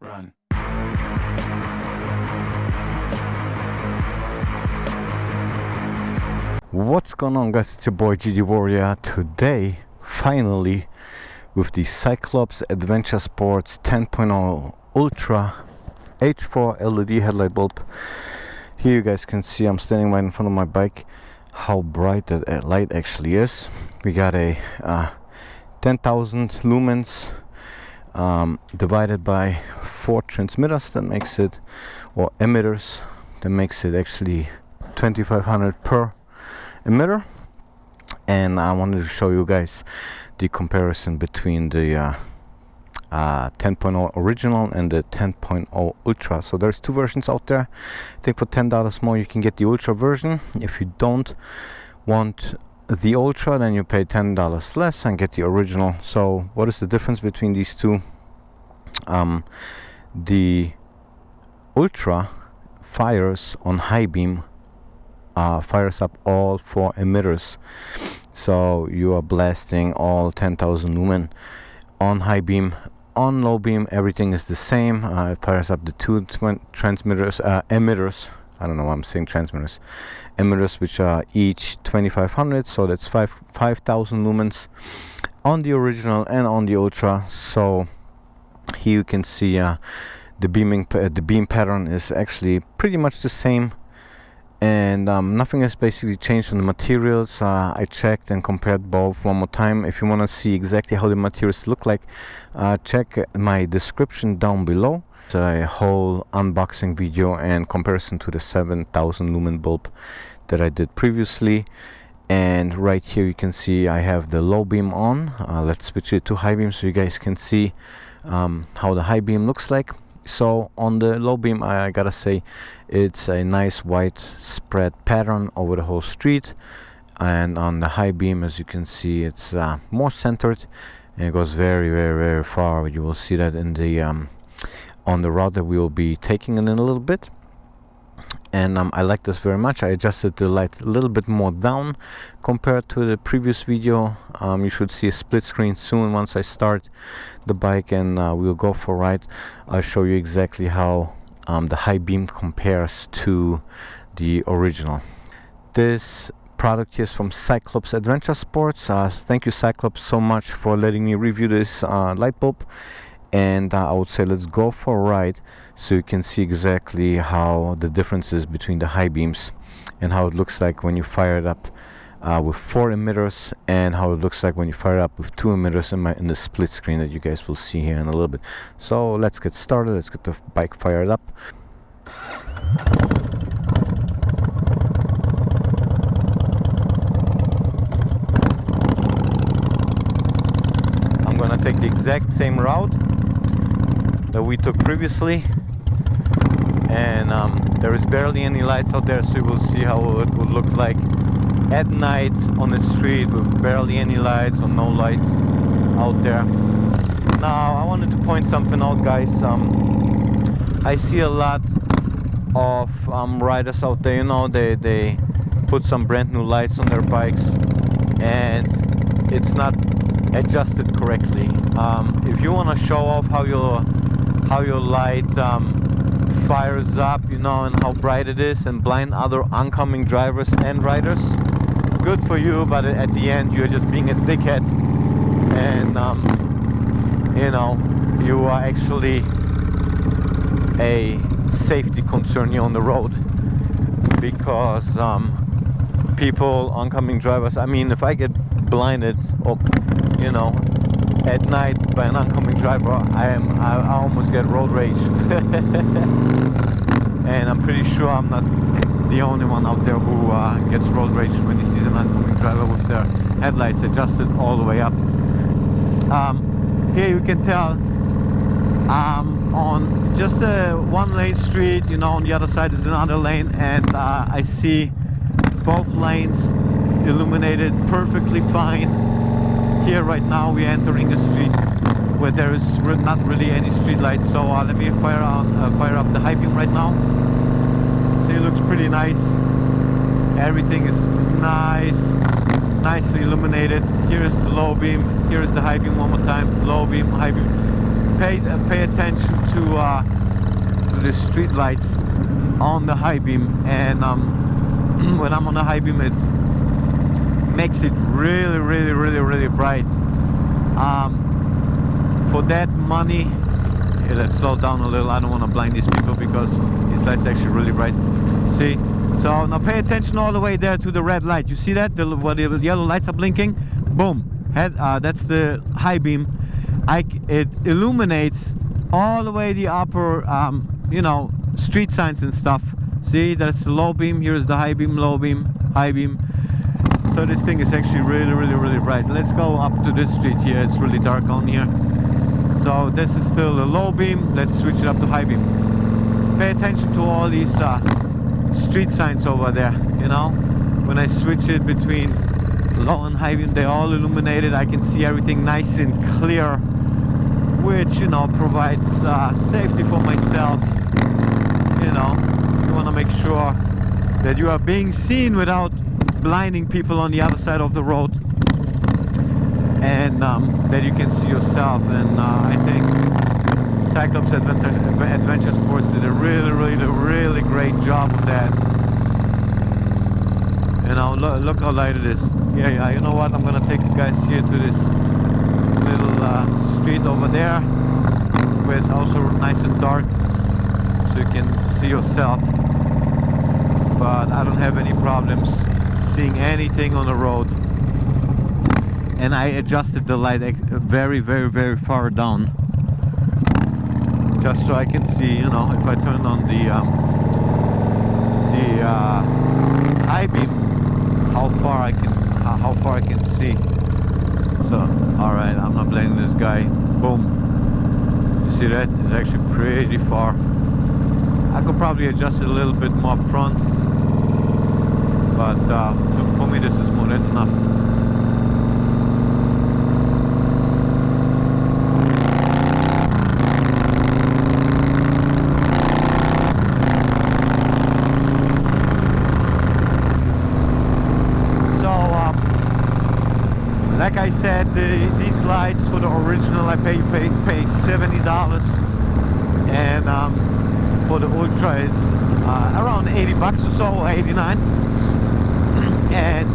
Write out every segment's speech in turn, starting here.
Run. What's going on guys, it's your boy GD Warrior. Today, finally, with the Cyclops Adventure Sports 10.0 Ultra H4 LED headlight bulb. Here you guys can see I'm standing right in front of my bike how bright that light actually is. We got a uh, 10,000 lumens um, divided by four transmitters that makes it or emitters that makes it actually 2500 per emitter. And I wanted to show you guys the comparison between the uh, uh, 10.0 original and the 10.0 ultra. So there's two versions out there. I think for $10 more you can get the ultra version. If you don't want the ultra then you pay $10 less and get the original. So what is the difference between these two? Um, the ultra fires on high beam uh, fires up all four emitters. So you are blasting all 10,000 lumen on high beam. On low beam everything is the same. Uh, it fires up the two transmitters uh, emitters I don't know why I'm saying transmitters. Emitters which are each 2500 so that's 5 5000 lumens on the original and on the ultra. So here you can see uh, the beaming the beam pattern is actually pretty much the same. And um, nothing has basically changed on the materials. Uh, I checked and compared both one more time. If you want to see exactly how the materials look like uh, check my description down below a whole unboxing video and comparison to the 7000 lumen bulb that I did previously. And right here you can see I have the low beam on. Uh, let's switch it to high beam so you guys can see um, how the high beam looks like. So on the low beam I, I, gotta say it's a nice white spread pattern over the whole street. And on the high beam as you can see it's uh, more centered. And it goes very very very far. You will see that in the um, on the route that we will be taking in a little bit. And um, I like this very much. I adjusted the light a little bit more down compared to the previous video. Um, you should see a split screen soon once I start the bike and uh, we'll go for a ride. I'll show you exactly how um, the high beam compares to the original. This product is from Cyclops Adventure Sports. Uh, thank you Cyclops so much for letting me review this uh, light bulb and uh, I would say let's go for a ride so you can see exactly how the differences between the high beams and how it looks like when you fire it up uh, with four emitters and how it looks like when you fire it up with two emitters in, my, in the split screen that you guys will see here in a little bit. So let's get started. Let's get the bike fired up. I'm gonna take the exact same route that we took previously. And um, there is barely any lights out there so you will see how it would look like at night on the street with barely any lights or no lights out there. Now I wanted to point something out guys. Um, I see a lot of um, riders out there you know they, they put some brand new lights on their bikes and it's not adjusted correctly. Um, if you want to show off how your how your light um, fires up, you know, and how bright it is and blind other oncoming drivers and riders. Good for you, but at the end you're just being a dickhead and, um, you know, you are actually a safety concern here on the road because um, people, oncoming drivers, I mean, if I get blinded or, you know, at night by an oncoming driver, I am I, almost get road rage. and I'm pretty sure I'm not the only one out there who uh, gets road rage when he sees an oncoming driver with their headlights adjusted all the way up. Um, here you can tell um, on just a one lane street, you know, on the other side is another lane and uh, I see both lanes illuminated perfectly fine here right now we're entering a street where there is not really any street lights so uh, let me fire on uh, fire up the high beam right now. So it looks pretty nice. Everything is nice nicely illuminated. Here is the low beam here is the high beam one more time. Low beam high beam. Pay uh, pay attention to uh, the street lights on the high beam and um, when I'm on the high beam it makes it really really really really bright. Um, for that money yeah, let's slow down a little. I don't want to blind these people because this light's actually really bright. See? So now pay attention all the way there to the red light. You see that? The, the yellow lights are blinking? Boom. Head uh, that's the high beam. I, it illuminates all the way the upper um, you know street signs and stuff. See? That's the low beam. Here's the high beam low beam high beam so this thing is actually really really really bright. Let's go up to this street here. It's really dark on here. So this is still a low beam. Let's switch it up to high beam. Pay attention to all these uh, street signs over there you know? When I switch it between low and high beam they're all illuminated. I can see everything nice and clear which you know provides uh, safety for myself. You know you want to make sure that you are being seen without blinding people on the other side of the road. And um, that you can see yourself. And uh, I think Cyclops Adventure, Adventure Sports did a really really really great job of that. You know look, look how light it is. Yeah yeah you know what? I'm gonna take you guys here to this little uh, street over there where it's also nice and dark so you can see yourself. But I don't have any problems seeing anything on the road. And I adjusted the light very very very far down. Just so I can see you know if I turn on the um, the uh, high beam how far I can how far I can see. So all right I'm not blaming this guy. Boom. You see that? It's actually pretty far. I could probably adjust it a little bit more front but uh, for me this is more than enough. Um, like I said, the, these lights for the original I pay pay, pay seventy dollars, and um, for the ultra it's uh, around eighty bucks or so, eighty nine and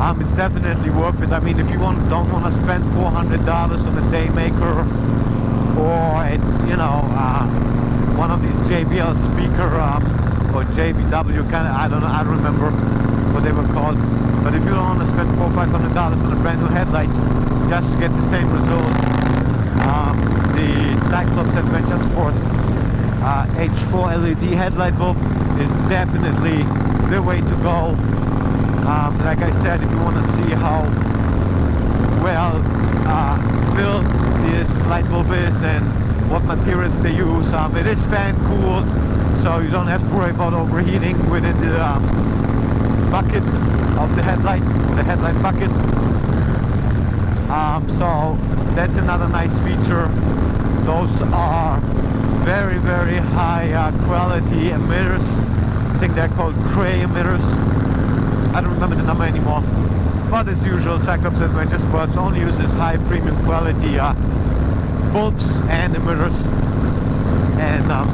um, it's definitely worth it. I mean, if you want, don't want to spend $400 on a Daymaker or, a, you know, uh, one of these JBL speaker um, or JBW kind of, I don't know, I don't remember what they were called. But if you don't want to spend four, five hundred dollars on a brand new headlight just to get the same results, um, the Cyclops Adventure Sports uh, H4 LED headlight bulb is definitely the way to go. Um, like I said, if you want to see how well uh, built this light bulb is and what materials they use, um, it is fan cooled, so you don't have to worry about overheating within the um, bucket of the headlight, the headlight bucket. Um, so that's another nice feature. Those are very, very high uh, quality emitters I think they're called Cray emitters. I don't remember the number anymore. But as usual, Cyclops Adventure Sports only uses high premium quality uh, bulbs and emitters. And um,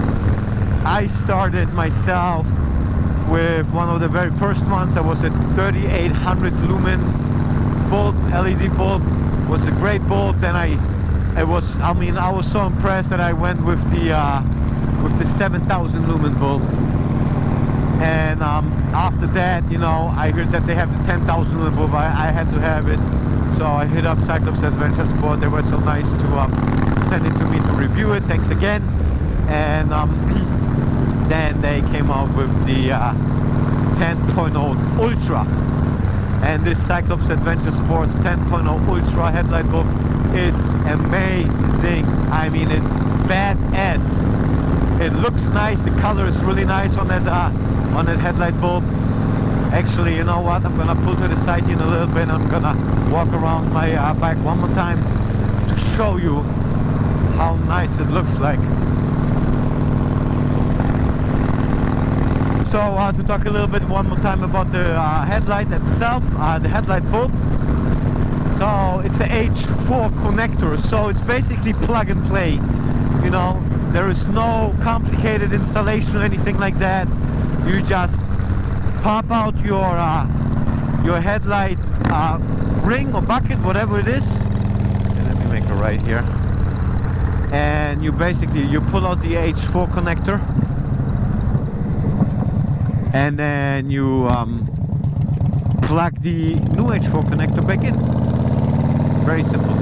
I started myself with one of the very first ones that was a 3800 lumen bulb, LED bulb. Was a great bulb. Then I, it was, I mean, I was so impressed that I went with the uh, with the 7000 lumen bulb and um, after that you know I heard that they have the 10,000 above I, I, had to have it. So I hit up Cyclops Adventure Sport. They were so nice to um, send it to me to review it. Thanks again. And um, then they came out with the uh, 10.0 Ultra. And this Cyclops Adventure Sports 10.0 Ultra headlight bulb is amazing. I mean it's badass. It looks nice. The color is really nice on that uh, on that headlight bulb. Actually you know what? I'm gonna pull to the side in a little bit. I'm gonna walk around my uh, bike one more time to show you how nice it looks like. So uh, to talk a little bit one more time about the uh, headlight itself uh, the headlight bulb So it's a H4 connector, so it's basically plug and play. You know, there is no complicated installation or anything like that. You just pop out your uh, your headlight uh, ring or bucket, whatever it is. Let me make a right here. And you basically you pull out the H4 connector, and then you um, plug the new H4 connector back in. Very simple.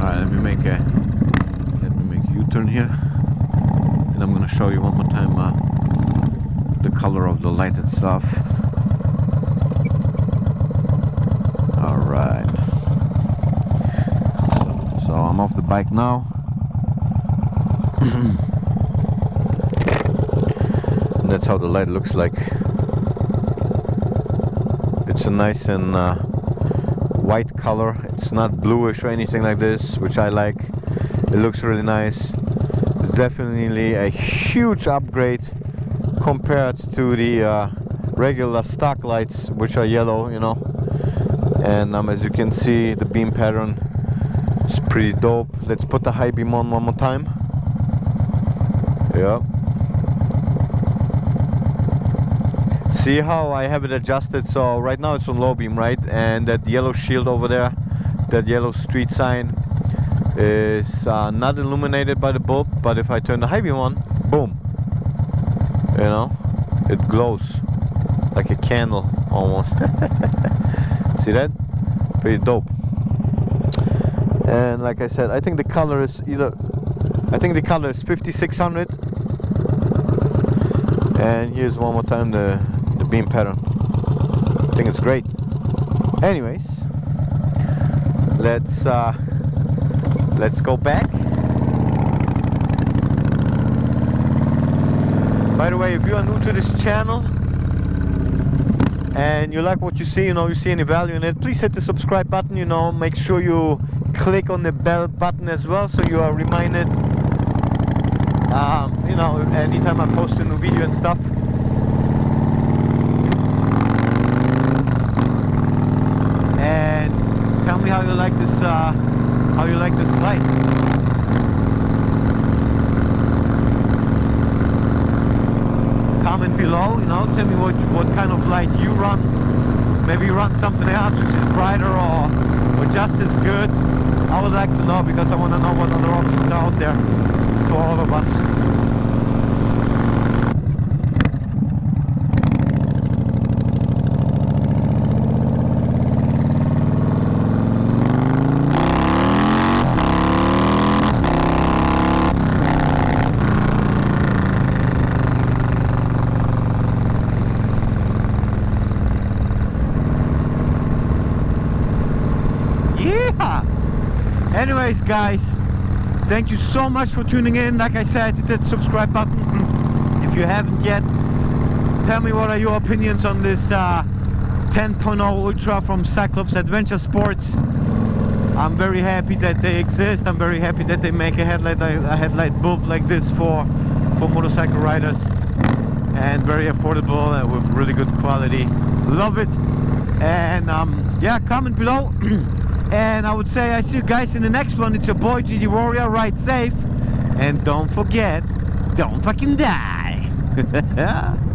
Alright, let me make a let me make U-turn here. And I'm gonna show you one more time uh, the color of the light itself. Alright. So, so I'm off the bike now. That's how the light looks like. It's a nice and uh, white color. It's not bluish or anything like this, which I like. It looks really nice. It's definitely a huge upgrade compared to the uh, regular stock lights, which are yellow, you know. And um, as you can see, the beam pattern is pretty dope. Let's put the high beam on one more time. Yep. See how I have it adjusted. So right now it's on low beam right? And that yellow shield over there that yellow street sign is uh, not illuminated by the bulb but if I turn the high beam on boom. You know it glows like a candle almost. See that? Pretty dope. And like I said I think the color is either I think the color is 5600 and here's one more time the beam pattern. I think it's great. Anyways, let's uh, let's go back. By the way, if you are new to this channel and you like what you see, you know, you see any value in it, please hit the subscribe button, you know, make sure you click on the bell button as well so you are reminded, um, you know, anytime I post a new video and stuff. me how you like this uh, how you like this light. Comment below you know tell me what what kind of light you run. Maybe you run something else which is brighter or or just as good. I would like to know because I want to know what other options are out there for all of us guys thank you so much for tuning in. Like i said hit that subscribe button. If you haven't yet tell me what are your opinions on this uh, 10.0 ultra from cyclops adventure sports. I'm very happy that they exist. I'm very happy that they make a headlight a headlight bulb like this for for motorcycle riders. And very affordable and with really good quality. Love it. And um, yeah comment below And I would say I see you guys in the next one. It's your boy GD Warrior. Ride safe. And don't forget, don't fucking die.